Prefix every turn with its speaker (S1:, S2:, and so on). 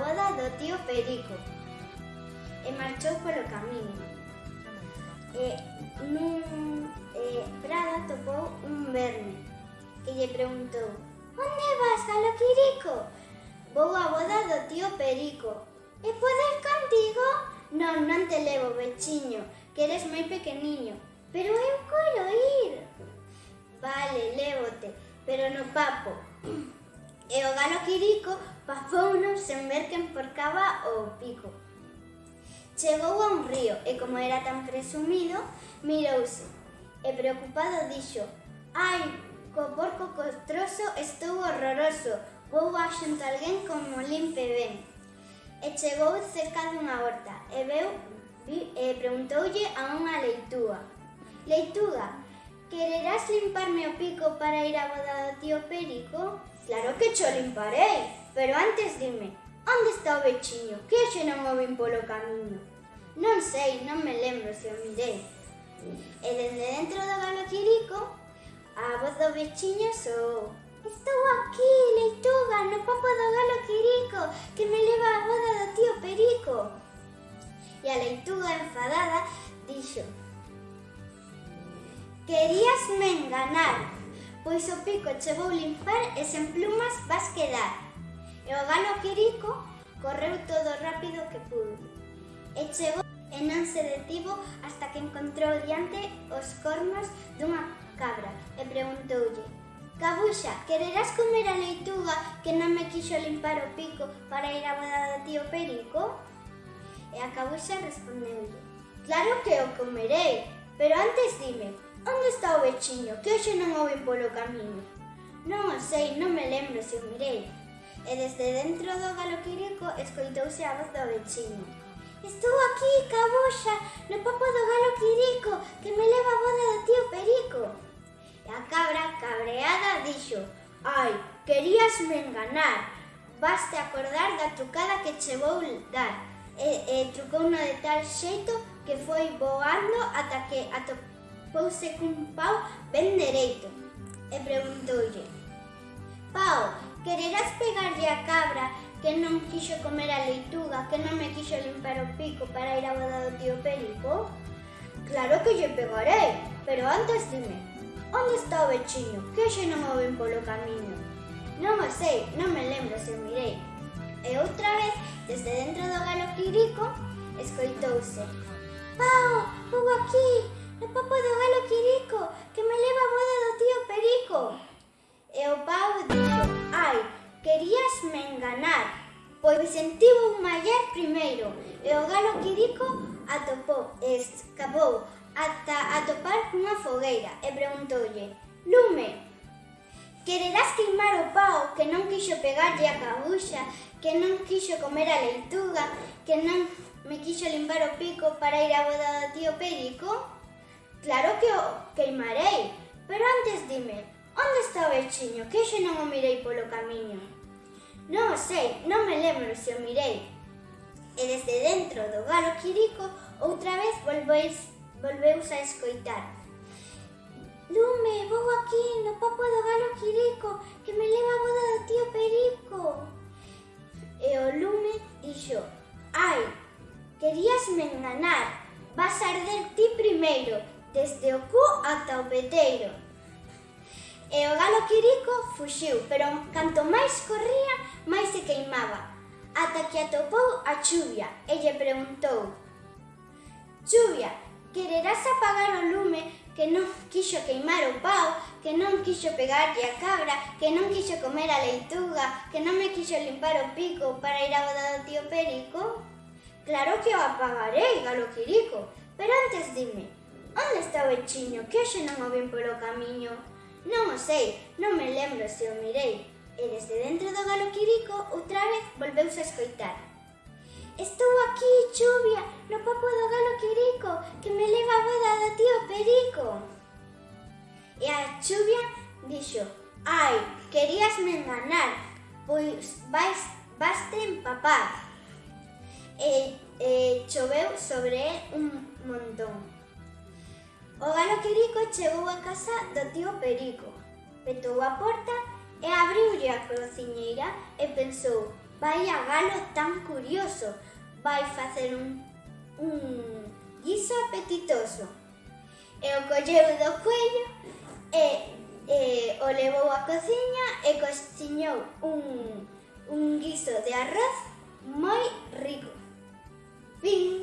S1: boda do tío Perico e marchou polo camiño. E nun eh, prado topou un verme que lle preguntou Onde vas, galo Quirico? Vou á boda do tío Perico. E poder contigo? Non, non te levo, vechiño, que eres moi pequeniño. Pero eu quero ir. Vale, lévote, pero no papo. E o galo Quirico Papouno sen ver que emporcaba o pico. Chegou a un río e como era tan presumido, mirouse e preocupado dixo Ai, co porco costroso estou horroroso, vou a xunto alguén como limpe ben. E chegou cerca dunha horta e veu e preguntoulle a unha leitúa. Leitúa, quererás limparme o pico para ir a boda do tío Perico? Claro que cho limparei, Pero antes dime, onde está o vechiño? Que hoxe non o vin polo camiño? Non sei, non me lembro se o mirei. E dende dentro do galo quirico, a voz do vechiño soou. Estou aquí, leituga, no papo do galo quirico, que me leva a boda do tío Perico. E a leituga enfadada dixo, Querías me enganar, pois o pico che vou limpar e sen plumas vas quedar. E o galo Quirico correu todo rápido que pudo. E chegou e non se detivo hasta que encontrou diante os cornos dunha cabra e preguntoulle Cabuxa, quererás comer a leituga que non me quixo limpar o pico para ir a boda do tío Perico? E a cabuxa respondeulle Claro que o comerei, pero antes dime, onde está o vechiño que hoxe non o vi polo camiño? Non o sei, non me lembro se o mirei, e desde dentro do galoquirico escoitouse a voz do veciño. Estou aquí, cabuxa, no papo do galo quirico, que me leva a boda do tío Perico. E a cabra, cabreada, dixo, Ai, querías me enganar, vaste acordar da trucada que che vou dar. E, e trucou no de tal xeito que foi voando ata que atopouse cun pau ben dereito. E preguntoulle, Pau, Quererás pegarlle a cabra que non quixo comer a leituga, que non me quixo limpar o pico para ir a boda do tío Perico? Claro que lle pegarei, pero antes dime, onde está o vechiño? Que xe non o ven polo camiño? Non o sei, non me lembro se o mirei. E eh, outra vez, desde dentro do galo quirico, escoitouse. Pau, vou aquí, no papo do galo quirico, que me leva a boda do tío Perico. E o pau dixo, ai, querías me enganar. Pois sentiu un mallar primeiro e o galo quirico atopou, escapou ata atopar cunha fogueira e preguntoulle, lume, quererás queimar o pau que non quixo pegarlle a cabuxa, que non quixo comer a leituga, que non me quixo limpar o pico para ir a boda do tío Perico? Claro que o queimarei, pero antes dime, Onde está o veciño? Que xe non o mirei polo camiño. Non o sei, non me lembro se o mirei. E desde dentro do galo quirico outra vez volveis, volveus a escoitar. Lume, vou aquí no papo do galo quirico que me leva a boda do tío Perico. E o lume dixo, ai, queríasme enganar, vas a arder ti primeiro, desde o cu ata o peteiro. E o galo Quirico fuxiu, pero canto máis corría, máis se queimaba, ata que atopou a chuvia e lle preguntou Chuvia, quererás apagar o lume que non quixo queimar o pau, que non quixo pegarlle a cabra, que non quixo comer a leituga, que non me quixo limpar o pico para ir a boda do tío Perico? Claro que o apagarei, galo Quirico, pero antes dime, onde está o vechiño que hoxe non o vin polo camiño? Non o sei, non me lembro se o mirei. E desde dentro do galo quirico outra vez volveuse a escoitar. Estou aquí, chuvia, no papo do galo quirico, que me leva a boda do tío Perico. E a chuvia dixo, ai, querías me enganar, pois vais, vas te empapar. E, e choveu sobre un montón. O galo Quirico chegou a casa do tío Perico, petou a porta e abriulle a cociñeira e pensou vai a galo tan curioso, vai facer un, un guiso apetitoso. E o colleu do cuello e, e o levou á cociña e cociñou un, un guiso de arroz moi rico. Fin.